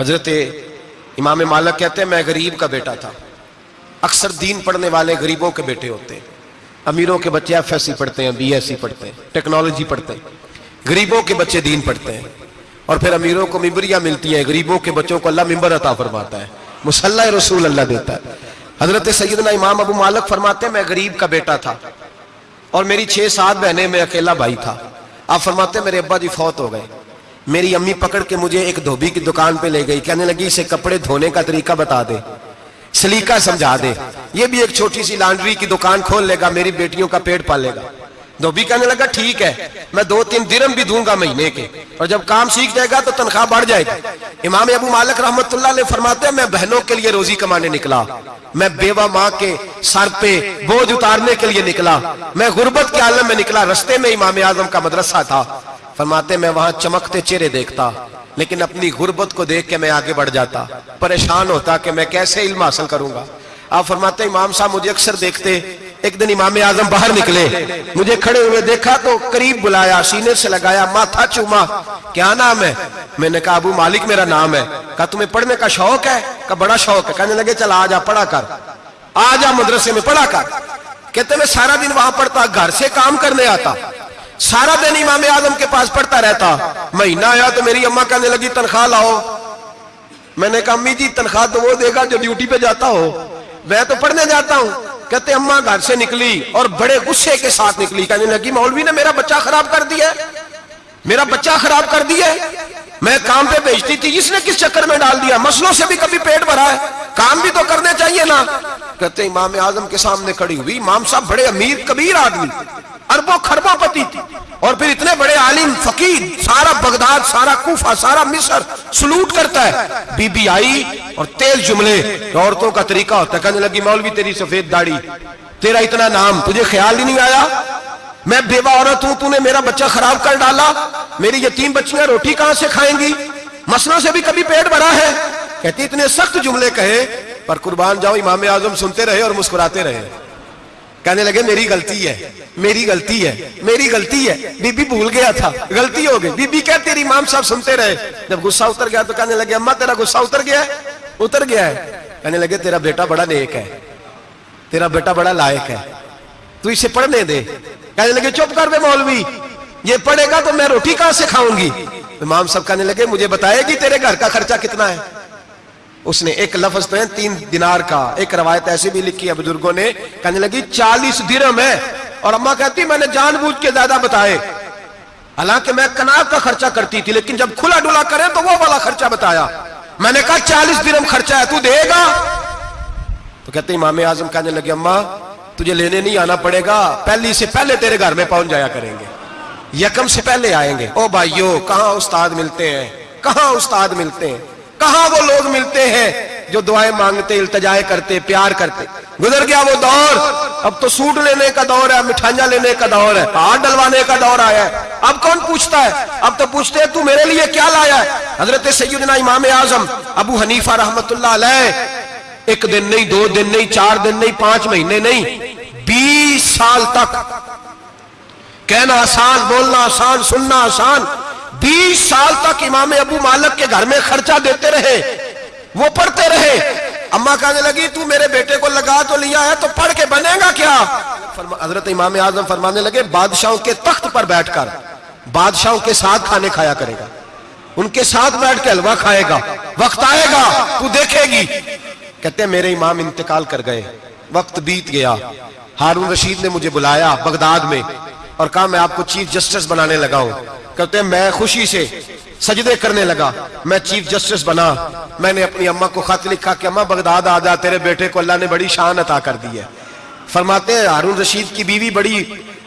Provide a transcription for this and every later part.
حضرت امام مالک کہتے ہیں، میں غریب کا بیٹا تھا۔ اکثر دین پڑھنے والے غریبوں کے بیٹے ہوتے ہیں۔ امیروں کے بچے ایف ایس سی پڑھتے ہیں بی ایس سی پڑھتے ہیں، ٹیکنالوجی پڑھتے ہیں۔ غریبوں کے بچے دین پڑھتے ہیں۔ اور پھر امیروں کو ممبریاں ملتی ہیں۔ غریبوں کے بچوں کو اللہ ممبر عطا فرماتا ہے۔ مسلح رسول اللہ دیتا ہے۔ حضرت سیدنا امام ابو مالک فرماتے ہیں، میں غریب کا بیٹا تھا۔ اور میری چھ سات بہنیں، میں اکیلا بھائی تھا۔ آپ فرماتے ہیں، میرے ابا جی فوت ہو گئے۔ میری امی پکڑ کے مجھے ایک دھوبی کی دکان پہ لے گئی، کہنے لگی، اسے کپڑے دھونے کا طریقہ بتا دے۔ سلیقہ سمجھا دے۔ یہ بھی ایک چھوٹی سی لانڈری کی دکان کھول لے گا، میری بیٹیوں کا پیٹ پالے گا۔ دھوبی کہنے لگا، ٹھیک ہے، میں دو تین درم بھی دوں گا مہینے کے۔ اور جب کام سیکھ جائے گا تو تنخواہ بڑھ جائے گی امام ابو مالک رحمت اللہ علیہ فرماتے ہیں، میں بہنوں کے لیے روزی کمانے نکلا۔ میں بیوہ ماں کے سر پہ بوجھ اتارنے کے لیے نکلا۔ میں غربت کے عالم میں نکلا، رستے میں امام اعظم کا مدرسہ تھا۔ فرماتے میں وہاں چمکتے چہرے دیکھتا، لیکن اپنی غربت کو دیکھ کے میں آگے بڑھ جاتا، پریشان ہوتا کہ میں کیسے علم حاصل کروں گا. آپ فرماتے امام صاحب مجھے اکثر دیکھتے، ایک دن امام اعظم باہر نکلے، مجھے کھڑے ہوئے دیکھا تو قریب بلایا، سینے سے لگایا، ماتھا چوما، کیا نام ہے؟ میں نے کہا، ابو مالک میرا نام ہے. کہا، تمہیں پڑھنے کا شوق ہے؟ کہا، بڑا شوق ہے. کہنے لگے، چل آ جا، پڑھا کر، آ جا مدرسے میں، پڑھا کر. کہتے، میں سارا دن وہاں پڑھتا، گھر سے کام کرنے آتا سارا دن امام اعظم کے پاس پڑھتا رہتا۔ مہینہ آیا تو میری اماں کہنے لگی، تنخواہ لاؤ۔ میں نے کہا، امی جی تنخواہ تو وہ دے گا جو ڈیوٹی پہ جاتا ہو۔ میں تو پڑھنے جاتا ہوں۔ کہتے، اماں گھر سے نکلی اور بڑے غصے کے ساتھ نکلی۔ کہنے لگی، مولوی نے میرا بچہ خراب کر دیا میرا بچہ خراب کر دیا میں کام پہ بھیجتی تھی، اس نے کس چکر میں ڈال دیا؟ مسلوں سے بھی کبھی پیٹ بھرا ہے۔ کام بھی تو کرنے چاہیے نا۔ کہتے، امام اعظم کے سامنے کھڑی ہوئی، امام صاحب بڑے امیر، کبیر آدمی۔ اربوں خربوں پتی تھی۔ اور پھر اتنے بڑے عالم، فقیر، سارا بغداد، سارا کوفہ، سارا مصر سلوٹ کرتا ہے۔ بی بی آئی اور تیز جملے عورتوں کا طریقہ ہوتا ہے۔ کہنے لگی، مولوی، تیری سفید داڑھی، تیرا اتنا نام، تجھے خیال ہی نہیں آیا؟ میں بیوہ عورت ہوں، تو نے میرا بچہ خراب کر ڈالا۔ میری یتیم بچیاں روٹی کہاں سے کھائیں گی؟ مسلوں سے بھی کبھی پیٹ بھرا ہے۔ کہتی، اتنے سخت جملے کہے، پر قربان جاؤ، امام اعظم سنتے رہے اور مسکراتے رہے۔ کہنے لگے، میری غلطی ہے، میری غلطی ہے، میری غلطی ہے۔ بی بی بھول گیا تھا، غلطی ہو گئی۔ بی بی کہتے تیری امام صاحب سنتے رہے۔ جب غصہ اتر گیا تو کہنے لگے، اماں، تیرا غصہ اتر گیا ہے؟ اتر گیا ہے۔ کہنے لگے، تیرا بیٹا بڑا نیک ہے۔ تیرا بیٹا بڑا لائق ہے۔ تو اسے پڑھنے دے۔ کہنے لگے، چپ کر دے مولوی۔ یہ پڑھے گا تو میں روٹی کہاں سے کھاؤں گی؟ امام صاحب کہنے لگے، مجھے بتائے گی تیرے گھر کا خرچہ کتنا ہے؟ اس نے ایک لفظ تو ہے، تین دینار کا۔ ایک روایت ایسی بھی لکھی ہے بزرگوں نے، کہنے لگی چالیس درم ہے۔ اور اماں کہتی، میں نے جان بوجھ کے زیادہ بتائے۔ حالانکہ میں کناب کا خرچہ کرتی تھی، لیکن جب کھلا ڈولا کرے تو وہ والا خرچہ بتایا۔ میں نے کہا، چالیس درم خرچہ ہے، تو دے گا۔ تو کہتے، امام اعظم کہنے لگے، اماں، تجھے لینے نہیں آنا پڑے گا، پہلی سے پہلے تیرے گھر میں پہنچ جایا کریں گے۔ یکم سے پہلے آئیں گے۔ او بھائیو، کہاں استاد ملتے ہیں؟ کہاں استاد ملتے ہیں؟ کہاں وہ لوگ ملتے ہیں جو دعائیں مانگتے، التجائے کرتے، پیار کرتے؟ گزر گیا وہ دور، اب تو سوٹ لینے کا دور ہے، مٹھائیاں لینے کا دور ہے ہاتھ ڈلوانے کا دور آیا ہے۔ اب کون پوچھتا ہے؟ اب تو پوچھتے ہیں، تو میرے لیے کیا لایا ہے؟ حضرت سیدنا امام اعظم ابو حنیفہ رحمت اللہ علیہ، ایک دن نہیں، دو دن نہیں، چار دن نہیں، پانچ مہینے نہیں، بیس سال تک کہنا آسان، بولنا آسان، سننا آسان۔ بیس سال تک امام ابو مالک کے گھر میں خرچہ دیتے رہے، وہ پڑھتے رہے۔ اماں کہنے لگی، تو میرے بیٹے کو لگا تو لیا ہے، تو پڑھ کے بنے گا کیا؟ حضرت امام اعظم فرمانے لگے، بادشاہوں کے تخت پر بیٹھ کر، بادشاہوں کے ساتھ کھانے کھایا کرے گا۔ ان کے ساتھ بیٹھ کے حلوہ کھائے گا۔ وقت آئے گا، تو دیکھے گی۔ کہتے ہیں میرے امام انتقال کر گئے، وقت بیت گیا۔ ہارون رشید نے مجھے بلایا بغداد میں۔ اور کہا میں آپ کو چیف جسٹس بنانے لگا ہوں۔ کہتے ہیں، میں خوشی سے سجدے کرنے لگا۔ میں چیف جسٹس بنا۔ میں نے اپنی اماں کو خط لکھا کہ، اماں، بغداد آ جا، تیرے بیٹے کو اللہ نے بڑی شان عطا کر دی ہے۔ فرماتے ہیں، ہارون رشید کی بیوی بڑی،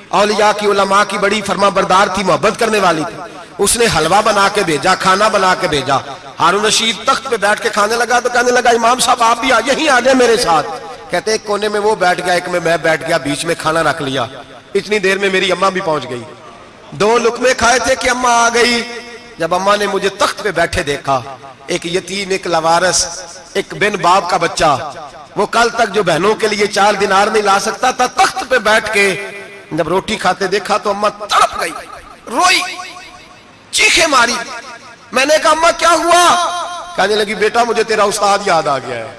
اولیاء کی، علماء کی بڑی فرما بردار تھی، محبت کرنے والی تھی۔ اس نے حلوہ بنا کے بھیجا، کھانا بنا کے بھیجا۔ ہارون رشید تخت پہ بیٹھ کے کھانے لگا تو کہنے لگا، امام صاحب، آپ بھی یہیں آ جائیں میرے ساتھ۔ کہتے ایک کونے میں وہ بیٹھ گیا، ایک میں میں بیٹھ گیا، بیچ میں کھانا رکھ لیا۔ اتنی دیر میں میری اماں بھی پہنچ گئی۔ دو لکمے کھائے تھے کہ اماں آ گئی۔ جب اماں نے مجھے تخت پہ بیٹھے دیکھا، ایک یتیم، ایک لوارس، ایک بن باپ کا بچہ۔ وہ کل تک جو بہنوں کے لیے چار دینار نہیں لا سکتا تھا، تخت پہ بیٹھ کے جب روٹی کھاتے دیکھا تو اماں تڑپ گئی، روئی چیخے ماری۔ میں نے کہا، اماں، کیا ہوا؟ کہنے لگی، بیٹا، مجھے تیرا استاد یاد آ گیا ہے۔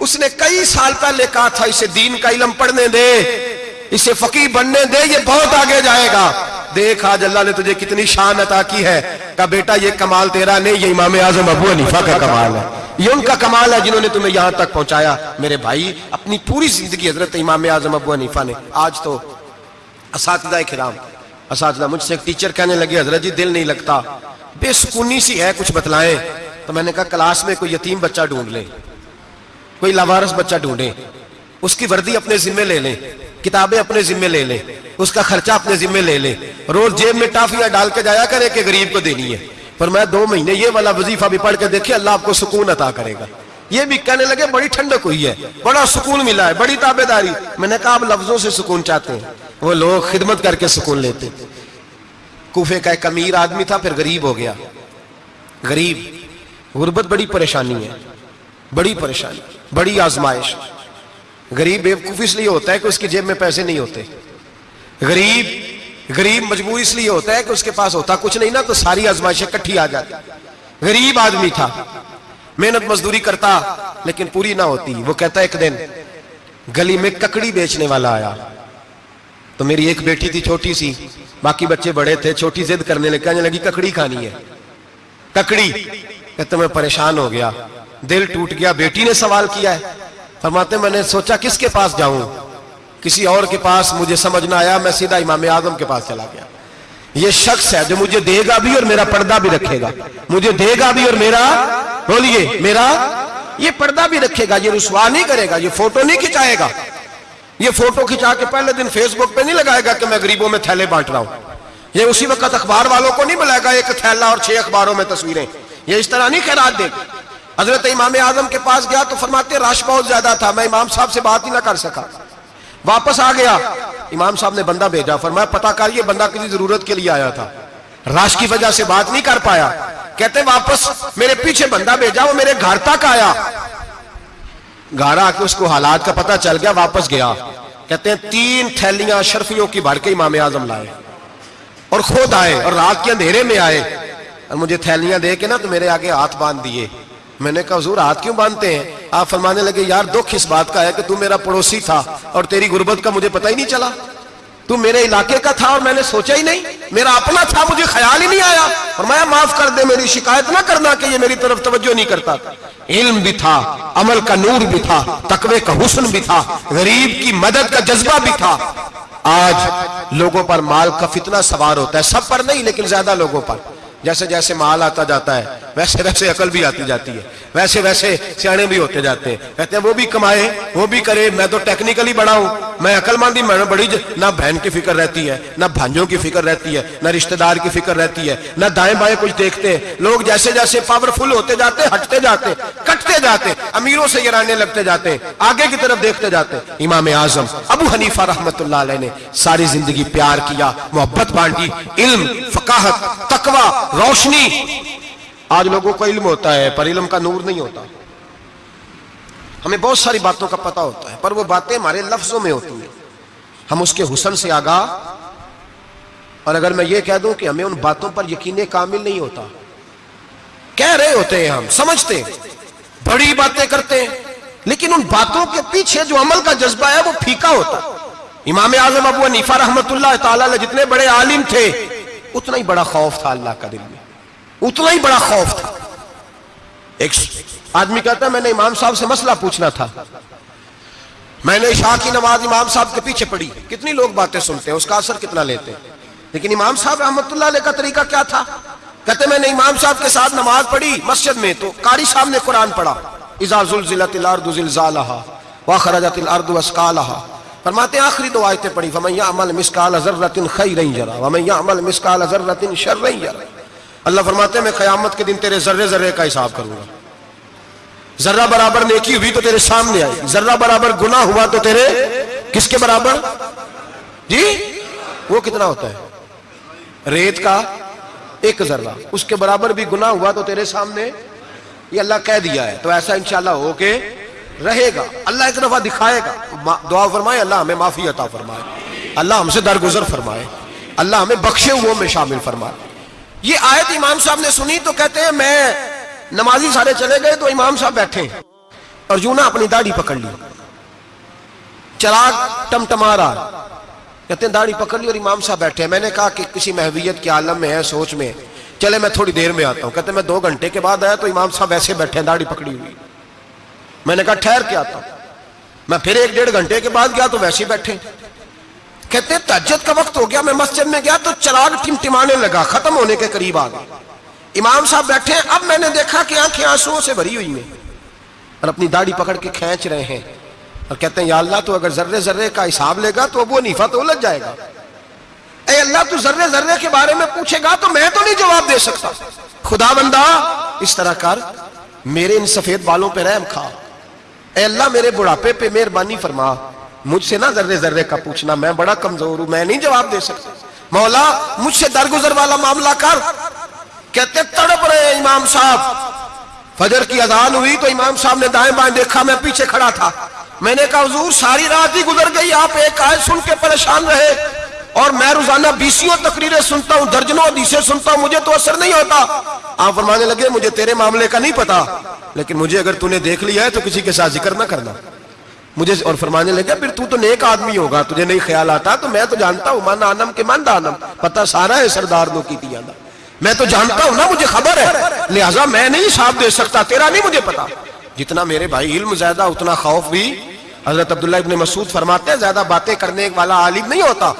اس نے کئی سال پہلے کہا تھا، اسے دین کا علم پڑھنے دے۔ اسے فقی بننے دے، یہ بہت آگے جائے گا۔ دیکھ، آج اللہ نے تجھے کتنی شان عطا کی ہے۔ کہا بیٹا، یہ کمال تیرا نہیں، یہ امام اعظم ابو حنیفہ کا کمال ہے۔ یہ ان کا کمال ہے جنہوں نے تمہیں یہاں تک پہنچایا۔ میرے بھائی، اپنی پوری زندگی حضرت امام اعظم ابو حنیفہ نے۔ آج تو اساتذہ کرام، اساتذہ، مجھ سے ایک ٹیچر کہنے لگے حضرت جی دل نہیں لگتا۔ بے سکونی سی ہے کچھ بتلائیں۔ تو میں نے کہا، کلاس میں کوئی یتیم بچہ ڈھونڈ لیں، کوئی لاوارس بچہ ڈھونڈیں، اس کی وردی اپنے ذمہ لے لیں۔ کتابیں اپنے ذمہ لے لیں اس کا خرچہ اپنے ذمہ لے لیں روز جیب میں ٹافیاں ڈال کے جایا کرے کہ غریب کو دینی ہے۔ پر میں دو مہینے یہ والا وظیفہ بھی پڑھ کے دیکھے، اللہ آپ کو سکون عطا کرے گا۔ یہ بھی کہنے لگے، بڑی ٹھنڈک ہوئی ہے، بڑا سکون ملا ہے، بڑی تابے داری۔ میں نے کہا، آپ لفظوں سے سکون چاہتے ہیں۔ وہ لوگ خدمت کر کے سکون لیتے۔ کوفے کا ایک امیر آدمی تھا، پھر غریب ہو گیا۔ غریب، غربت بڑی پریشانی ہے، بڑی پریشانی، بڑی آزمائش۔ غریب بیوقوف اس لیے ہوتا ہے کہ اس کی جیب میں پیسے نہیں ہوتے۔ غریب غریب مجبور اس لیے ہوتا ہے کہ اس کے پاس ہوتا کچھ نہیں نا تو ساری آزمائشیں کٹھی آ جاتی۔ غریب آدمی تھا، محنت مزدوری کرتا لیکن پوری نہ ہوتی۔ وہ کہتا ایک دن، گلی میں ککڑی بیچنے والا آیا۔ تو میری ایک بیٹی تھی چھوٹی سی، باقی بچے بڑے تھے، چھوٹی زد کرنے لگے کہنے لگی، ککڑی کھانی ہے۔ ککڑی کہتے میں پریشان ہو گیا۔ دل ٹوٹ گیا، بیٹی نے سوال کیا ہے۔ فرماتے ہیں، میں نے سوچا کس کے پاس جاؤں؟ کسی اور کے پاس مجھے سمجھ نہ آیا، میں سیدھا امام اعظم کے پاس چلا گیا۔ یہ شخص ہے جو مجھے دے گا بھی اور میرا پردہ بھی رکھے گا۔ مجھے دے گا بھی اور میرا، بولیے، میرا یہ پردہ بھی رکھے گا، یہ رسوا نہیں کرے گا، یہ فوٹو نہیں کھچائے گا۔ یہ فوٹو کھچا کے پہلے دن فیس بک پہ نہیں لگائے گا کہ میں غریبوں میں تھیلے بانٹ رہا ہوں۔ یہ اسی وقت اخبار والوں کو نہیں بلائے گا، ایک تھیلا اور چھ اخباروں میں تصویریں۔ یہ اس طرح نہیں خیرات دے۔ گا حضرت امام اعظم کے پاس گیا تو فرماتے رش بہت زیادہ تھا، میں امام صاحب سے بات ہی نہ کر سکا۔ واپس آ گیا۔ امام صاحب نے بندہ بھیجا، فرمایا پتا کر یہ بندہ کسی ضرورت کے لیے آیا تھا۔ راش کی وجہ سے بات نہیں کر پایا۔ کہتے واپس میرے پیچھے بندہ بھیجا، وہ میرے گھر تک آیا۔ گھر آ کے اس کو حالات کا پتہ چل گیا، واپس گیا۔ کہتے ہیں تین تھیلیاں شرفیوں کی بھر کے امام اعظم لائے۔ اور خود آئے اور رات کے اندھیرے میں آئے۔ اور مجھے تھیلیاں دے کے نا تو میرے آگے ہاتھ باندھ دیے۔ میں نے کہا، حضور، ہاتھ کیوں باندھتے ہیں؟ آپ فرمانے لگے، یار، دکھ اس بات کا ہے کہ تو میرا پڑوسی تھا اور تیری غربت کا مجھے پتہ ہی نہیں چلا۔ تو میرے علاقے کا تھا اور میں نے سوچا ہی نہیں۔ میرا اپنا تھا، مجھے خیال ہی نہیں آیا۔ فرمایا، معاف کر دے، میری شکایت نہ کرنا کہ یہ میری طرف توجہ نہیں کرتا۔ علم بھی تھا، عمل کا نور بھی تھا، تقوی کا حسن بھی تھا، غریب کی مدد کا جذبہ بھی تھا۔ آج لوگوں پر مال کا فتنہ سوار ہوتا ہے، سب پر نہیں، لیکن زیادہ لوگوں پر۔ جیسے جیسے مال آتا جاتا ہے، ویسے ویسے عقل بھی آتی جاتی ہے۔ ویسے ویسے سیانے بھی ہوتے جاتے ہیں۔ کہتے ہیں وہ بھی کمائے، وہ بھی کرے، میں تو ٹیکنیکلی بڑا ہوں۔ میں عقل مندی میں بڑی نہ بہن کی فکر رہتی ہے، نہ بھانجوں کی فکر رہتی ہے، نہ رشتہ دار کی فکر رہتی ہے، نہ دائیں بائیں کچھ دیکھتے ہیں۔ لوگ جیسے جیسے پاورفل ہوتے جاتے ہٹتے جاتے کٹتے جاتے امیروں سے گرانے لگتے جاتے ہیں، آگے کی طرف دیکھتے جاتے ہیں۔ امام اعظم ابو حنیفہ رحمت اللہ علیہ نے ساری زندگی پیار کیا، محبت بانٹی، علم، فقاہت، تقوی، روشنی۔ آج لوگوں کو علم ہوتا ہے، پر علم کا نور نہیں ہوتا۔ ہمیں بہت ساری باتوں کا پتہ ہوتا ہے، پر وہ باتیں ہمارے لفظوں میں ہوتی ہیں۔ ہم اس کے حسن سے آگاہ۔ اور اگر میں یہ کہہ دوں کہ ہمیں ان باتوں پر یقین کامل نہیں ہوتا، کہہ رہے ہوتے ہیں ہم، سمجھتے ہیں، بڑی باتیں کرتے ہیں، لیکن ان باتوں کے پیچھے جو عمل کا جذبہ ہے، وہ پھیکا ہوتا۔ امام اعظم ابو حنیفہ رحمت اللہ تعالی جتنے بڑے عالم تھے، اتنا ہی بڑا خوف تھا اللہ کا دل میں۔ اتنا ہی بڑا خوف تھا۔ ایک آدمی کہتا ہے، میں نے امام صاحب سے مسئلہ پوچھنا تھا۔ میں نے عشاء کی نماز امام صاحب کے پیچھے پڑھی۔ کتنی لوگ باتیں سنتے ہیں، اس کا اثر کتنا لیتے ہیں؟ لیکن امام صاحب رحمت اللہ علیہ کا طریقہ کیا تھا؟ کہتے میں نے امام صاحب کے ساتھ نماز پڑھی مسجد میں، تو قاری صاحب نے قرآن پڑھا۔ اذا زلزلت الارض زلزالہا واخرجت الارض واسقالہا۔ فرماتے ہیں، آخری دو آیتیں پڑھی۔ فمن یعمل مسکال ذرۃ خیرا یرا ومن یعمل مسکال ذرۃ شرا یرا اللہ فرماتے ہیں، میں قیامت کے دن تیرے ذرے ذرے کا حساب کروں گا۔ ذرہ برابر نیکی ہوئی تو تیرے سامنے آئی، ذرہ برابر گناہ ہوا تو تیرے کس کے برابر؟ جی وہ کتنا ہوتا ہے؟ ریت کا ایک ذرہ، اس کے برابر بھی گناہ ہوا تو تیرے سامنے، یہ اللہ کہہ دیا ہے۔ تو ایسا انشاءاللہ ہو کے رہے گا۔ اللہ ایک دفعہ دکھائے گا۔ دعا فرمائے، اللہ ہمیں معافی عطا فرمائے۔ اللہ ہم سے درگزر فرمائے۔ اللہ ہمیں بخشے ہوئے میں شامل فرمائے۔ یہ آیت امام صاحب نے سنی تو کہتے ہیں میں نمازی سارے چلے گئے تو امام صاحب بیٹھے اور یوں اپنی داڑھی پکڑ لی۔ چراغ ٹمٹما رہا۔ کہتے ہیں داڑھی پکڑ لی اور امام صاحب بیٹھے میں نے کہا کہ کسی محویت کے عالم میں ہے، سوچ میں۔ چلے میں تھوڑی دیر میں آتا ہوں۔ کہتے ہیں میں دو گھنٹے کے بعد آیا تو امام صاحب ایسے بیٹھے ہیں، داڑھی پکڑی ہوئی۔ میں نے کہا ٹھہر کے آتا ہوں۔ میں پھر ایک ڈیڑھ گھنٹے کے بعد گیا تو ویسے ہی بیٹھے کہتے ہیں تجد کا وقت ہو گیا، میں مسجد میں گیا تو چراغ ٹمٹمانے لگا، ختم ہونے کے قریب آ گیا۔ امام صاحب بیٹھے ہیں، اب میں نے دیکھا کہ آنکھیں آنسو سے بھری ہوئی ہیں اور اپنی داڑھی پکڑ کے کھینچ رہے ہیں اور کہتے ہیں، یا اللہ تو اگر ذرے ذرے کا حساب لے گا تو ابو نیفا تو الجھ جائے گا۔ اے اللہ تو ذرے ذرے کے بارے میں پوچھے گا تو میں تو نہیں جواب دے سکتا۔ خدا بندہ، اس طرح کر، میرے ان سفید بالوں پہ رحم کھا۔ اے اللہ، میرے بڑھاپے پہ مہربانی فرما۔ مجھ سے نہ ذرے ذرے کا پوچھنا، میں بڑا کمزور ہوں، میں نہیں جواب دے سکتا۔ مولا، مجھ سے درگزر والا معاملہ کر۔ کہتے تڑپ رہے امام صاحب۔ فجر کی اذان ہوئی تو امام صاحب نے دائیں بائیں دیکھا، میں پیچھے کھڑا تھا۔ میں نے کہا، حضور، ساری رات ہی گزر گئی، آپ ایک آئے سن کے پریشان رہے۔ اور میں روزانہ بیسیوں تقریریں سنتا ہوں، درجنوں حدیثیں سنتا ہوں، مجھے تو اثر نہیں ہوتا۔ آپ فرمانے لگے، مجھے تیرے معاملے کا نہیں پتا، لیکن مجھے اگر تو نے دیکھ لیا ہے تو کسی کے ساتھ ذکر نہ کرنا۔ مجھے اور فرمانے لگے، پھر تو تو نیک آدمی ہوگا، تجھے نہیں خیال آتا؟ تو میں تو جانتا ہوں، من آنم کے من دانم۔ پتہ سارا ہے سردار دو کی تیانا میں تو جانتا ہوں نا، مجھے خبر ہے۔ لہٰذا میں نہیں صاحب دے سکتا، تیرا نہیں مجھے پتا جتنا میرے بھائی علم زیادہ، اتنا خوف بھی۔ حضرت عبداللہ ابن مسعود فرماتے ہیں، زیادہ باتیں کرنے والا عالم نہیں ہوتا۔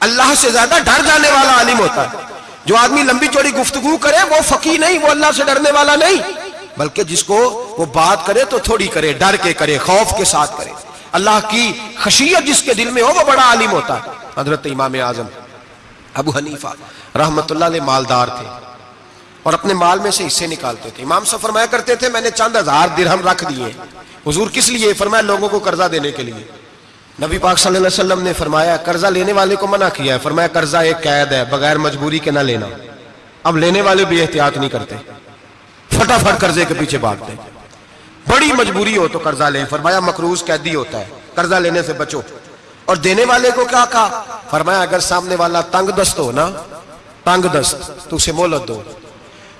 اللہ سے زیادہ ڈر جانے والا عالم ہوتا ہے۔ جو آدمی لمبی چوڑی گفتگو کرے، وہ فقی نہیں، وہ اللہ سے ڈرنے والا نہیں۔ بلکہ جس کو وہ بات کرے تو تھوڑی کرے، ڈر کے کرے، خوف کے ساتھ کرے۔ اللہ کی خشیت جس کے دل میں ہو، وہ بڑا عالم ہوتا ہے۔ حضرت امام اعظم، ابو حنیفہ رحمت اللہ علیہ مالدار تھے اور اپنے مال میں سے حصے نکالتے تھے۔ امام صاحب فرمایا کرتے تھے، میں نے چند ہزار درہم رکھ دیے۔ حضور کس لیے؟ فرمایا لوگوں کو قرضہ دینے کے لیے۔ نبی پاک صلی اللہ علیہ وسلم نے فرمایا، قرضہ لینے والے کو منع کیا ہے۔ فرمایا، قرضہ ایک قید ہے، بغیر مجبوری کے نہ لینا۔ اب لینے والے بھی احتیاط نہیں کرتے۔ فٹافٹ قرضے کے پیچھے بھاگتے بڑی مجبوری ہو تو قرضہ لیں۔ فرمایا، مقروض قیدی ہوتا ہے۔ قرضہ لینے سے بچو۔ اور دینے والے کو کیا کہا؟ فرمایا، اگر سامنے والا تنگ دست ہو نا، تنگ دست، تو اسے مولت دو۔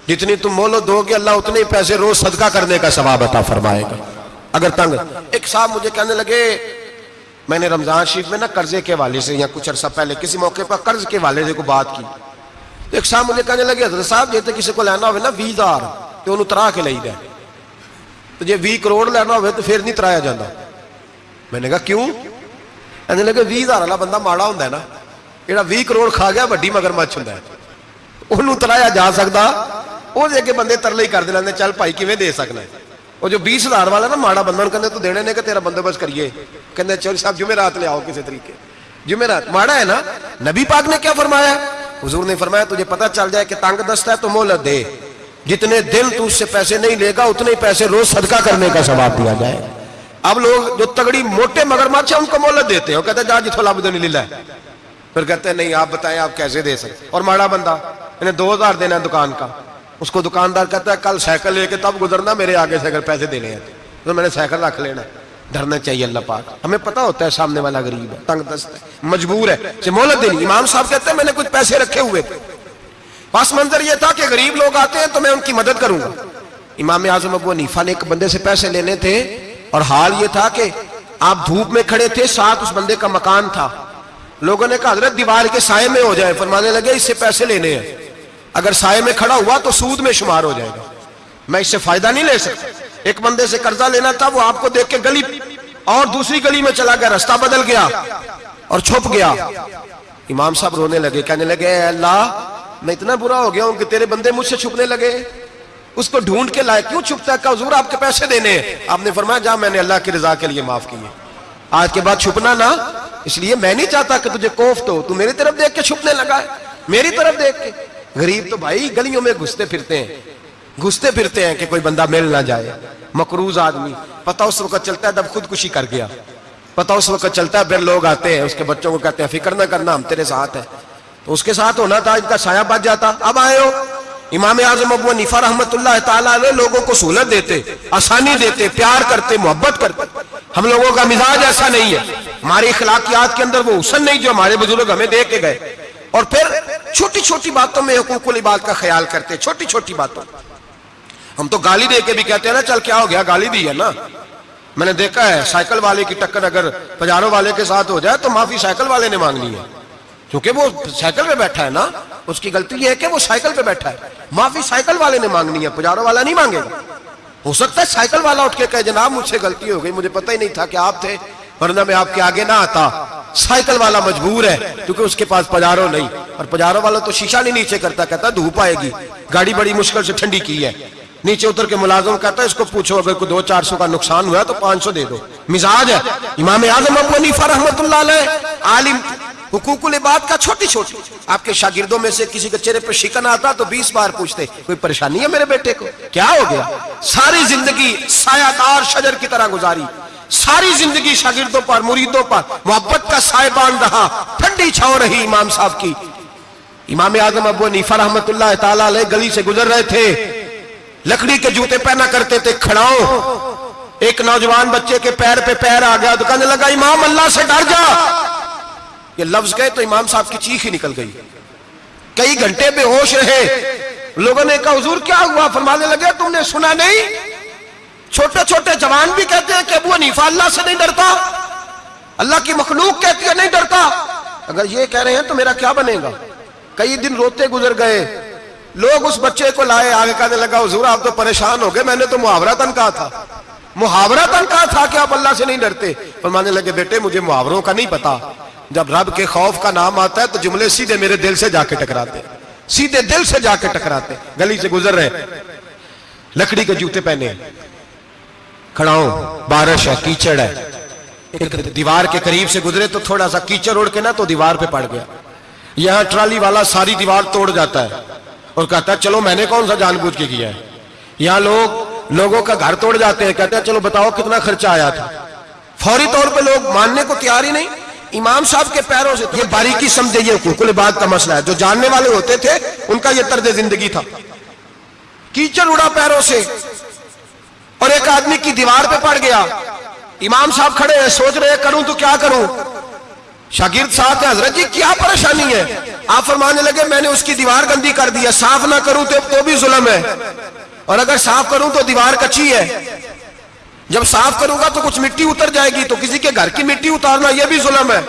جتنی تم مولت دو گے، اللہ اتنے پیسے روز صدقہ کرنے کا ثواب عطا فرمائے گا۔ اگر تنگ، ایک صاحب مجھے کہنے لگے، میں نے رمضان شریف میں نا قرضے کے والے سے یا کچھ عرصہ پہلے کسی موقع پر قرض کے والے سے کو بات کی۔ تو ایک صاحب مجھے کہنے لگے، حضرت صاحب جیتے کسی کو لینا ہوئے نا وی ہزار۔ تو انہوں ترا کے لئی دے تو جی وی کروڑ لینا ہوئے تو پھر نہیں ترایا جاتا میں نے کہا کیوں کہنے لگے وی ہزار والا بندہ ماڑا ہوں نا جہاں وی کروڑ کھا گیا وڈی مگر مچ ہوں انہوں ترایا جا سکتا وہ جے کے بندے ترلے ہی کر دے لینے چل بھائی کیویں دے سکنا ہے وہ جو بیس ہزار والا نا ماڑا بندہ کہنے تو دینے نے کہ تیرا بندوبست کریے کہنے چوری صاحب جمعرات لے آؤ کسی طریقے جمعرات ماڑا ہے نا نبی پاک نے کیا فرمایا حضور نے فرمایا تجھے پتا چل جائے کہ تنگ دست ہے تو مولت دے جتنے دن تو اس سے پیسے نہیں لے گا، اتنے پیسے روز صدقہ کرنے کا ثواب دیا جائے۔ اب لوگ جو تگڑی موٹے مگر مچھ ہیں ان کو مولت دیتے ہیں، وہ کہتے ہیں، جا جتو لابد نہیں لے پھر کہتے ہیں، نہیں، آپ بتائیں، آپ کیسے دے سکتے اور ماڑا بندہ انہیں دو ہزار دینا ہے دکان کا۔ اس کو دکاندار کہتا ہے، کل سائیکل لے کے تب گزرنا، میرے آگے سے اگر پیسے دینے ہیں تو۔ میں نے سائیکل رکھ لینا۔ ڈرنا چاہیے اللہ پاک۔ ہمیں پتا ہوتا ہے، سامنے والا غریب ہے، تنگ دست ہے، مجبور ہے مولت دینی۔ امام صاحب کہتے ہیں، میں نے کچھ پیسے رکھے ہوئے تھے۔ پاس منظر یہ تھا کہ غریب لوگ آتے ہیں تو میں ان کی مدد کروں گا۔ امام اعظم ابو نیفا نے ایک بندے سے پیسے لینے تھے اور حال یہ تھا کہ آپ دھوپ میں کھڑے تھے، ساتھ اس بندے کا مکان تھا۔ لوگوں نے کہا، حضرت دیوار کے سائے میں ہو جائے، فرمانے لگے، اس سے پیسے لینے ہیں۔ اگر سائے میں کھڑا ہوا تو سود میں شمار ہو جائے گا۔ میں اس سے فائدہ نہیں لے سکتا۔ ایک بندے سے قرضہ لینا تھا، وہ آپ کو دیکھ کے گلی اور دوسری گلی میں چلا گیا رستہ بدل گیا اور چھپ گیا۔ امام صاحب رونے لگے، کہنے لگے، اے اللہ میں اتنا برا ہو گیا ہوں کہ تیرے بندے مجھ سے چھپنے لگے۔ اس کو ڈھونڈ کے لائے کیوں چھپتا ہے؟ حضور آپ کے پیسے دینے ہیں؟ آپ نے فرمایا، جا، میں نے اللہ کی رضا کے لیے معاف کیے آج کے بعد چھپنا نہ۔ اس لیے میں نہیں چاہتا کہ تجھے کوفت ہو۔ تو میری طرف دیکھ کے چھپنے لگا ہے۔ میری طرف دیکھ کے۔ غریب تو بھائی گلیوں میں گھستے پھرتے ہیں۔ گھستے پھرتے ہیں کہ کوئی بندہ مل نہ جائے۔ مقروض آدمی۔ پتا اس وقت چلتا ہے جب خودکشی کر گیا۔ پتا اس وقت چلتا ہے، پھر لوگ آتے ہیں، اس کے بچوں کو کہتے ہیں، فکر نہ کرنا، ہم تیرے ساتھ ہیں۔ تو اس کے ساتھ ہونا تھا، ان کا سایہ بچ جاتا۔ اب آئے ہو۔ امام اعظم ابو نیفا رحمت اللہ تعالیٰ علیہ لوگوں کو سہولت دیتے، آسانی دیتے، پیار کرتے، محبت کرتے۔ ہم لوگوں کا مزاج ایسا نہیں ہے۔ ہماری اخلاقیات کے اندر وہ حسن نہیں جو ہمارے بزرگ ہمیں دے کے گئے۔ اور پھر چھوٹی چھوٹی باتوں میں حقوق العباد کا خیال کرتے، چھوٹی چھوٹی باتوں۔ ہم تو گالی دے کے بھی کہتے ہیں نا، چل کیا ہو گیا، گالی دی ہے نا۔ میں نے دیکھا ہے، سائیکل والے کی ٹکر اگر پجاروں والے کے ساتھ ہو جائے تو معافی سائیکل والے نے مانگنی ہے۔ کیونکہ وہ سائیکل پہ بیٹھا ہے نا، اس کی غلطی یہ ہے کہ وہ سائیکل پہ بیٹھا ہے۔ معافی سائیکل والے نے مانگنی ہے، پجاروں والا نہیں مانگے گا۔ ہو سکتا ہے سائیکل والا اٹھ کے کہے، جناب مجھ سے غلطی ہو گئی، مجھے پتہ ہی نہیں تھا کہ آپ تھے، ورنہ میں آپ کے آگے نہ آتا۔ سائیکل والا مجبور ہے، کیونکہ اس کے پاس پجاروں نہیں۔ اور پجاروں والا تو شیشہ نہیں نیچے کرتا، کہتا دھوپ آئے گی۔ گاڑی بڑی مشکل سے ٹھنڈی کی ہے۔ نیچے اتر کے ملازم کہتا ہے، اس کو پوچھو، اگر کوئی دو چار سو کا نقصان ہوا تو پانچ سو دے دو۔ مزاج ہے۔ امام اعظم ابو حنیفہ رحمۃ اللہ علیہ، عالم حقوق العباد کا چھوٹی چھوٹی۔ آپ کے شاگردوں میں سے کسی کے چہرے پر شکن آتا تو بیس بار پوچھتے، کوئی پریشانی ہے میرے بیٹے کو؟ کیا ہو گیا؟ ساری زندگی سایہ دار شجر کی طرح گزاری۔ ساری زندگی شاگردوں پر، مریدوں پر، محبت کا سائے باندھ رہا۔ ٹھنڈی چھاؤ رہی امام صاحب کی۔ امام اعظم ابو حنیفہ رحمۃ اللہ تعالی علیہ گلی سے گزر رہے تھے۔ لکڑی کے جوتے پہنا کرتے تھے، کھڑاؤ۔ ایک نوجوان بچے کے پیر پہ پیر آ گیا، تو کہنے لگا، امام اللہ سے ڈر جا۔ یہ لفظ گئے تو امام صاحب کی چیخ ہی نکل گئی۔ کئی گھنٹے بے ہوش رہے۔ لوگوں نے کہا، حضور، کیا ہوا؟ فرمانے لگے، تم نے سنا نہیں؟ چھوٹے چھوٹے جوان بھی کہتے ہیں کہ ابو حنیفہ اللہ سے نہیں ڈرتا۔ اللہ کی مخلوق کہتی ہے، نہیں ڈرتا۔ اگر یہ کہہ رہے ہیں تو میرا کیا بنے گا؟ کئی دن روتے گزر گئے۔ لوگ اس بچے کو لائے، آگے کہنے لگا، حضور، آپ تو پریشان ہو گئے، میں نے تو محاورہ تن کہا تھا۔ محاورہ تن کہا تھا کہ آپ اللہ سے نہیں ڈرتے۔ فرمانے لگے، بیٹے، مجھے محاوروں کا نہیں پتا۔ جب رب کے خوف کا نام آتا ہے تو جملے سیدھے میرے دل سے جا کے ٹکراتے سیدھے دل سے جا کے ٹکراتے گلی سے گزر رہے لکڑی کے جوتے پہنے کھڑا ہوں۔ بارش ہے، کیچڑ ہے۔ ایک دیوار کے قریب سے گزرے تو تھوڑا سا کیچڑ اڑ کے نا تو دیوار پہ پڑ گیا۔ یہاں ٹرالی والا ساری دیوار توڑ جاتا ہے۔ اور کہتا ہے، چلو میں نے کون سا جان بوجھ کے کیا ہے؟ یہاں لوگ، لوگوں کا گھر توڑ جاتے ہیں۔ کہتے ہیں، چلو بتاؤ کتنا خرچہ آیا تھا؟ فوری طور پہ لوگ ماننے کو تیار ہی نہیں۔ امام صاحب کے پیروں سے یہ باریکی سمجھے، یہ حقوق بات کا مسئلہ ہے۔ جو جاننے والے ہوتے تھے، ان کا یہ طرز زندگی تھا۔ کیچڑ اڑا پیروں سے اور ایک آدمی کی دیوار پہ پڑ گیا۔ امام صاحب کھڑے ہیں، سوچ رہے کروں تو کیا کروں؟ شاگرد صاحب ہیں، حضرت جی کیا پریشانی ہے؟ آپ فرمانے لگے، میں نے اس کی دیوار گندی کر دیا صاف نہ کروں تو بھی ظلم ہے۔ اور اگر صاف کروں تو دیوار کچی ہے۔ جب صاف کروں گا تو کچھ مٹی اتر جائے گی تو کسی کے گھر کی مٹی اتارنا یہ بھی ظلم ہے۔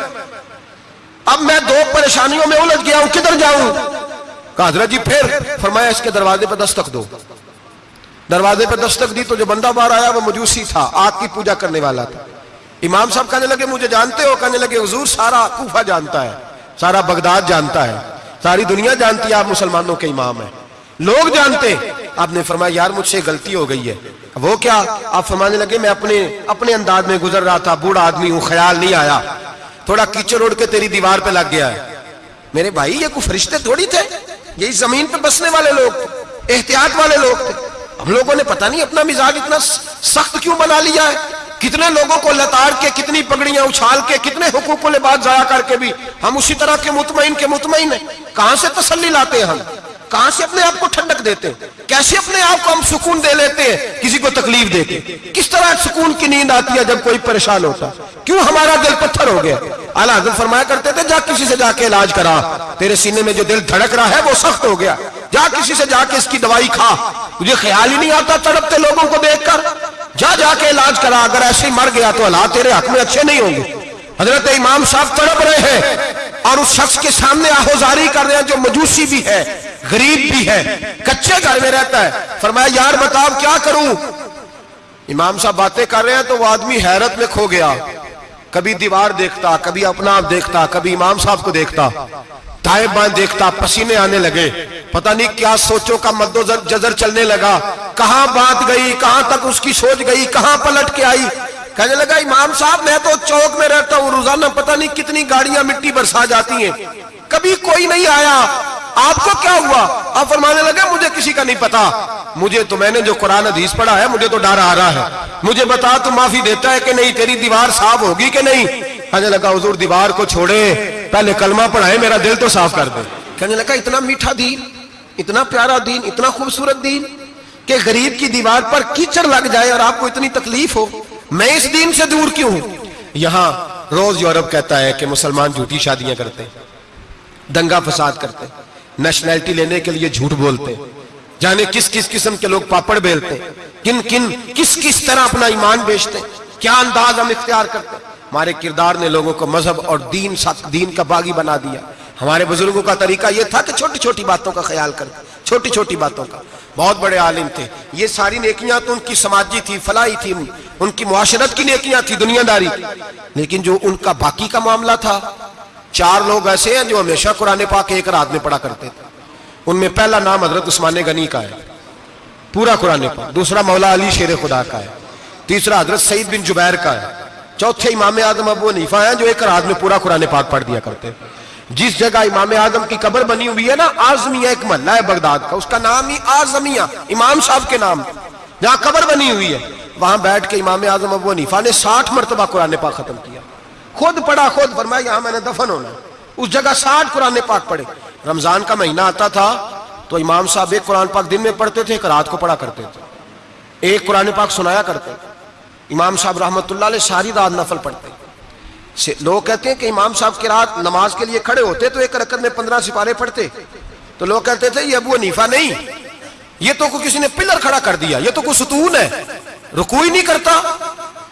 اب میں دو پریشانیوں میں الجھ گیا ہوں، کدھر جاؤں؟ کہا، حضرت جی پھر فرمایا، اس کے دروازے پہ دستک دو۔ دروازے پہ دستک دی تو جو بندہ باہر آیا، وہ مجوسی تھا آگ کی پوجا کرنے والا تھا۔ امام صاحب کہنے لگے، مجھے جانتے ہو؟ کہنے لگے، حضور سارا کوفہ جانتا ہے، سارا بغداد جانتا ہے، ساری دنیا جانتی ہے، آپ مسلمانوں کے امام ہیں۔ لوگ جانتے آپ نے فرمایا، یار، مجھ سے غلطی ہو گئی ہے۔ وہ کیا؟ آپ فرمانے لگے، میں اپنے اپنے انداز میں گزر رہا تھا، بوڑھا آدمی ہوں، خیال نہیں آیا۔ تھوڑا کیچڑ اڑ کے تیری دیوار پہ لگ گیا ہے۔ میرے بھائی، یہ کوئی فرشتے تھوڑی تھے؟ یہی زمین پہ بسنے والے لوگ تھے، احتیاط والے لوگ تھے۔ ہم لوگوں نے پتہ نہیں اپنا مزاج اتنا سخت کیوں بنا لیا ہے۔ کتنے لوگوں کو لتاڑ کے، کتنی پگڑیاں اچھال کے، کتنے حقوق بات ضائع کر کے بھی ہم اسی طرح کے مطمئن کے مطمئن ہیں۔ کہاں سے تسلی لاتے ہیں ہم؟ کہاں سے اپنے آپ کو ٹھنڈک دیتے ہیں؟ کیسے اپنے آپ کو ہم سکون دے لیتے ہیں؟ کسی کو تکلیف دے کے۔ کس طرح سکون کی نیند آتی ہے جب کوئی پریشان ہوتا کیوں ہمارا دل پتھر ہو گیا؟ اعلیٰ حضرت فرمایا کرتے تھے، جا کسی سے جا کے علاج کرا۔ تیرے سینے میں جو دل دھڑک رہا ہے وہ سخت ہو گیا۔ جا کسی سے جا کے اس کی دوائی کھا۔ تجھے خیال ہی نہیں آتا تڑپتے لوگوں کو دیکھ کر۔ جا جا کے علاج کرا۔ اگر ایسے ہی مر گیا تو اللہ تیرے حق میں اچھے نہیں ہوں گے۔ حضرت امام صاحب تڑپ رہے ہیں اور اس شخص کے سامنے آہوزاری کر رہے ہیں جو مجوسی بھی ہے۔ غریب بھی ہے، کچے گھر میں رہتا ہے۔ فرمایا، یار بتاؤ کیا کروں؟ امام صاحب باتیں کر رہے ہیں تو وہ آدمی حیرت میں کھو گیا۔ کبھی دیوار دیکھتا، کبھی اپنا آپ دیکھتا، کبھی امام صاحب کو دیکھتا۔ تائب بان دیکھتا، پسینے آنے لگے۔ پتہ نہیں کیا سوچوں کا مد و جزر چلنے لگا۔ کہاں بات گئی، کہاں تک اس کی سوچ گئی، کہاں پلٹ کے آئی؟ کہنے لگا، امام صاحب، میں تو چوک میں رہتا ہوں، روزانہ پتہ نہیں کتنی گاڑیاں مٹی برسا جاتی ہیں۔ کبھی کوئی نہیں آیا۔ آپ کو کیا ہوا؟ آپ فرمانے لگے، مجھے کسی کا نہیں پتا۔ مجھے تو میں نے جو قرآن حدیث پڑھا ہے، مجھے تو ڈر آ رہا ہے۔ مجھے بتا، تو معافی دیتا ہے کہ نہیں، تیری دیوار صاف ہوگی کہ نہیں؟ کہنے لگا، حضور دیوار کو چھوڑے۔ پہلے کلمہ پڑھائے، میرا دل تو صاف کر دے۔ کہنے لگا، اتنا میٹھا دین، اتنا پیارا دین، اتنا خوبصورت دین کہ غریب کی دیوار پر کیچڑ لگ جائے اور آپ کو اتنی تکلیف ہو۔ میں اس دین سے دور کیوں ہوں؟ یہاں روز یورپ کہتا ہے کہ مسلمان جھوٹی شادیاں کرتے، دنگا فساد کرتے۔ ہیں نیشنلٹی لینے کے لیے جھوٹ بولتے، جانے کس کس قسم کے لوگ پاپڑ بیلتے ہیں کن کن کس کس طرح اپنا ایمان بیچتے ہیں کیا انداز ہم اختیار کرتے۔ ہیں ہمارے کردار نے لوگوں کو مذہب اور دین دین کا باغی بنا دیا۔ ہمارے بزرگوں کا طریقہ یہ تھا کہ چھوٹی چھوٹی باتوں کا خیال کرتے، چھوٹی چھوٹی باتوں کا۔ بہت بڑے عالم تھے۔ یہ ساری نیکیاں تو ان کی سماجی تھی، فلاحی تھی، ان کی معاشرت کی نیکیاں تھی، دنیا داری۔ لیکن جو ان کا باقی کا معاملہ تھا چار لوگ ایسے ہیں جو ہمیشہ قرآن پاک ایک رات میں پڑھا کرتے تھے۔ ان میں پہلا نام حضرت عثمان غنی کا ہے، پورا قرآن پاک۔ دوسرا مولا علی شیر خدا کا ہے۔ تیسرا حضرت سعید بن جبیر کا ہے۔ چوتھے امام اعظم ابو حنیفہ ہیں جو ایک رات میں پورا قرآن پاک پڑھ دیا کرتے جس جگہ امام اعظم کی قبر بنی ہوئی ہے نا، آزمیہ ایک محلہ ہے بغداد کا۔ اس کا نام ہی آزمیہ، امام صاحب کے نام۔ جہاں قبر بنی ہوئی ہے، وہاں بیٹھ کے امام اعظم ابو حنیفہ نے ساٹھ مرتبہ قرآن پاک ختم کیا۔ خود پڑھا، خود فرمایا، یہاں میں نے دفن ہونا اس جگہ ساٹھ قرآن پاک پڑھے۔ رمضان کا مہینہ آتا تھا، تو امام صاحب ایک قرآن پاک دن میں پڑھتے تھے، ایک رات کو پڑھا کرتے تھے۔ ایک قرآن پاک سنایا کرتے تھے۔ امام صاحب رحمت اللہ علیہ ساری رات نفل پڑھتے لوگ کہتے ہیں کہ امام صاحب کی رات نماز کے لیے کھڑے ہوتے تو ایک رکعت میں پندرہ سپارے پڑھتے۔ تو لوگ کہتے تھے، یہ ابو حنیفہ نہیں۔ یہ تو کوئی کسی نے پلر کھڑا کر دیا، یہ تو کوئی ستون ہے۔ رکوئی نہیں کرتا۔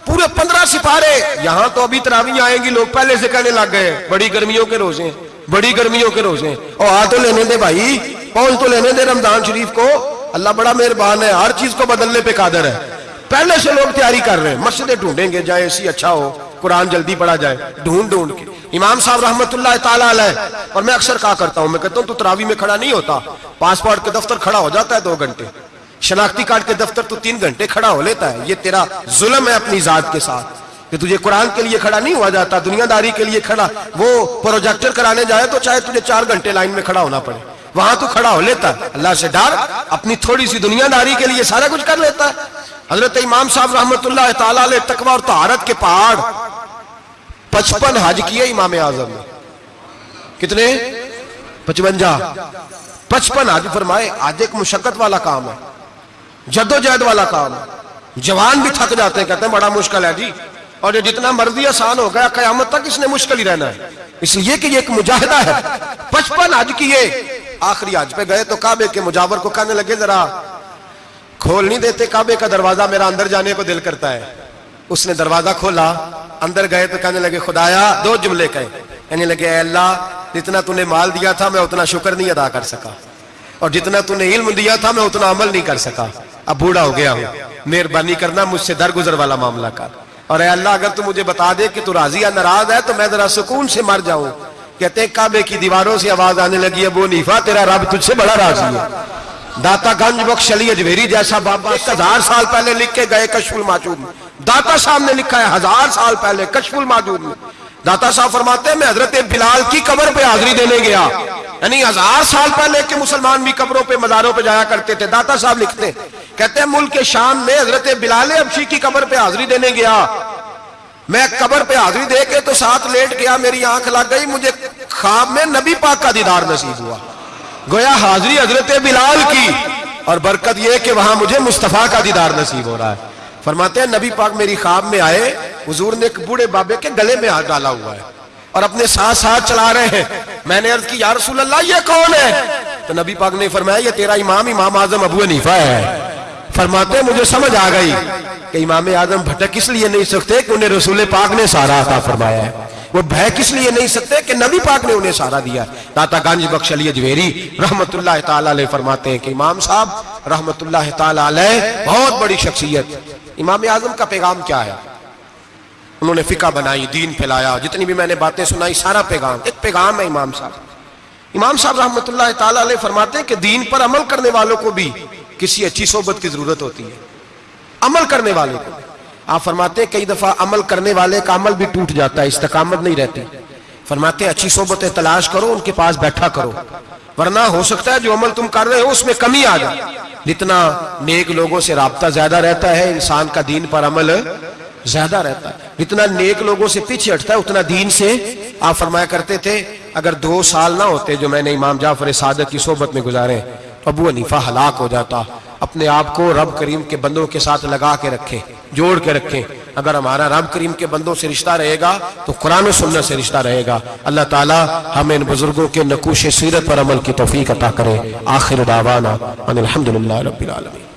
پورے پندرہ سپارے۔ یہاں تو ابھی تراوی آئیں گی، لوگ پہلے سے کہنے لگ گئے، بڑی گرمیوں کے روزے بڑی گرمیوں کے روزے اور آ تو لینے دے بھائی پہنچ تو لینے دے رمضان شریف کو۔ اللہ بڑا مہربان ہے، ہر چیز کو بدلنے پہ قادر ہے۔ پہلے سے لوگ تیاری کر رہے ہیں، مسجدیں ڈھونڈیں گے، جائے اسی اچھا ہو، قرآن جلدی پڑھا جائے، ڈھونڈ ڈھونڈ کے۔ امام صاحب رحمت اللہ تعالیٰ علیہ، اور میں اکثر کہا کرتا ہوں، میں کہتا ہوں تو تراوی میں کھڑا نہیں ہوتا، پاسپورٹ کے دفتر کھڑا ہو جاتا ہے دو گھنٹے۔ شناختی کارڈ کے دفتر تو تین گھنٹے کھڑا ہو لیتا ہے۔ یہ تیرا ظلم ہے اپنی ذات کے ساتھ۔ کہ تجھے قرآن کے لیے کھڑا نہیں ہوا جاتا، دنیا داری کے لیے کھڑا۔ وہ پروجیکٹر کرانے جائے تو چاہے تجھے چار گھنٹے لائن میں کھڑا ہونا پڑے۔ وہاں تو کھڑا ہو لیتا۔ ہے اللہ سے ڈر، اپنی تھوڑی سی دنیا داری کے لیے سارا کچھ کر لیتا۔ ہے حضرت امام صاحب رحمت اللہ تعالیٰ علیہ تقوی اور طہارت کے پہاڑ۔ پچپن حج کیے امام اعظم نے۔ کتنے؟ پچپنجا پچپن حج فرمائے۔ آج ایک مشقت والا کام ہے۔ جد و جہد والا کام۔ جوان بھی تھک جاتے ہیں، کہتے ہیں بڑا مشکل ہے جی۔ اور یہ جتنا مرضی آسان ہو گیا، قیامت تک اس نے مشکل ہی رہنا ہے۔ اس لیے کہ یہ ایک مجاہدہ ہے۔ پچپن حج کیے آخری حج پہ گئے تو کعبے کے مجاور کو کہنے لگے، ذرا کھول نہیں دیتے کعبے کا دروازہ، میرا اندر جانے کو دل کرتا ہے۔ اس نے دروازہ کھولا، اندر گئے تو کہنے لگے، خدایا، دو جملے کہے کہنے لگے، اے اللہ، جتنا تو نے مال دیا تھا، میں اتنا شکر نہیں ادا کر سکا۔ اور جتنا تو نے علم دیا تھا، میں اتنا عمل نہیں کر سکا۔ اب بوڑھا ہو گیا ہوں۔ مہربانی کرنا مجھ سے درگزر والا معاملہ کر۔ اور اے اللہ، اگر تو مجھے بتا دے کہ تو راضی یا ناراض ہے، تو میں ذرا سکون سے مر جاؤں۔ کہتے ہیں، کعبے کی دیواروں سے آواز آنے لگی، ابو نیفا تیرا رب تجھ سے بڑا راضی ہے۔ داتا گنج بخش علی اجویری جیسا بابا ایک ہزار سال پہلے لکھ کے گئے کشف الماجود میں۔ داتا صاحب نے لکھا ہے ہزار سال پہلے کشف الماجود میں۔ داتا صاحب فرماتے ہیں، میں حضرت بلال کی قبر پہ حاضری دینے گیا۔ یعنی ہزار سال پہلے کے مسلمان بھی قبروں پہ، مزاروں پہ جایا کرتے تھے۔ داتا صاحب لکھتے ہیں کہتے ہیں ملک شام میں حضرت بلال ابشی کی قبر پہ حاضری دینے گیا۔ میں قبر پہ حاضری دے کے تو ساتھ لیٹ گیا، میری آنکھ لگ گئی، مجھے خواب میں نبی پاک کا دیدار نصیب ہوا۔ گویا حاضری حضرت بلال کی، اور برکت یہ کہ وہاں مجھے مصطفیٰ کا دیدار نصیب ہو رہا ہے۔ فرماتے ہیں، نبی پاک میری خواب میں آئے، حضور نے ایک بوڑھے بابے کے گلے میں ہاتھ ڈالا ہوا ہے اور اپنے ساتھ ساتھ چلا رہے ہیں۔ میں نے عرض کی، یا رسول اللہ، یہ کون ہے؟ تو نبی پاک نے فرمایا، یہ تیرا امام امام اعظم ابو حنیفہ ہے۔ فرماتے ہیں، مجھے سمجھ آ گئی کہ امام اعظم بھٹک اس لیے نہیں سکتے کہ انہیں رسول پاک نے سارا عطا فرمایا ہے۔ وہ بھے کس لیے نہیں سکتے کہ نبی پاک نے انہیں سارا دیا داتا گانج بخش علی اجویری رحمت اللہ تعالی علیہ فرماتے ہیں کہ امام صاحب رحمت اللہ تعالی علیہ بہت بڑی شخصیت۔ امام اعظم کا پیغام کیا ہے؟ انہوں نے فقہ بنائی، دین پھیلایا، جتنی بھی میں نے باتیں سنائی، سارا پیغام، ایک پیغام ہے امام صاحب۔ امام صاحب رحمت اللہ تعالی علیہ فرماتے ہیں کہ دین پر عمل کرنے والوں کو بھی کسی اچھی صحبت کی ضرورت ہوتی ہے۔ عمل کرنے والے کو۔ آپ فرماتے ہیں کئی دفعہ عمل کرنے والے کا عمل بھی ٹوٹ جاتا ہے، استقامت نہیں رہتی۔ فرماتے ہیں اچھی صحبتیں تلاش کرو، ان کے پاس بیٹھا کرو۔ ورنہ ہو سکتا ہے جو عمل تم کر رہے ہو، اس میں کمی آ جائے۔ جتنا نیک لوگوں سے رابطہ زیادہ رہتا ہے، انسان کا دین پر عمل زیادہ رہتا ہے۔ جتنا نیک لوگوں سے پیچھے ہٹتا ہے، اتنا دین سے آپ فرمایا کرتے تھے، اگر دو سال نہ ہوتے جو میں نے امام جعفر صادق کی صحبت میں گزارے ابو حنیفہ ہلاک ہو جاتا۔ اپنے آپ کو رب کریم کے بندوں کے ساتھ لگا کے رکھے، جوڑ کے رکھیں اگر ہمارا رب کریم کے بندوں سے رشتہ رہے گا، تو قرآن و سنت سے رشتہ رہے گا۔ اللہ تعالی ہمیں ان بزرگوں کے نقوش سیرت پر عمل کی توفیق عطا کرے۔ آخر دعوانا ان الحمدللہ رب العالمین۔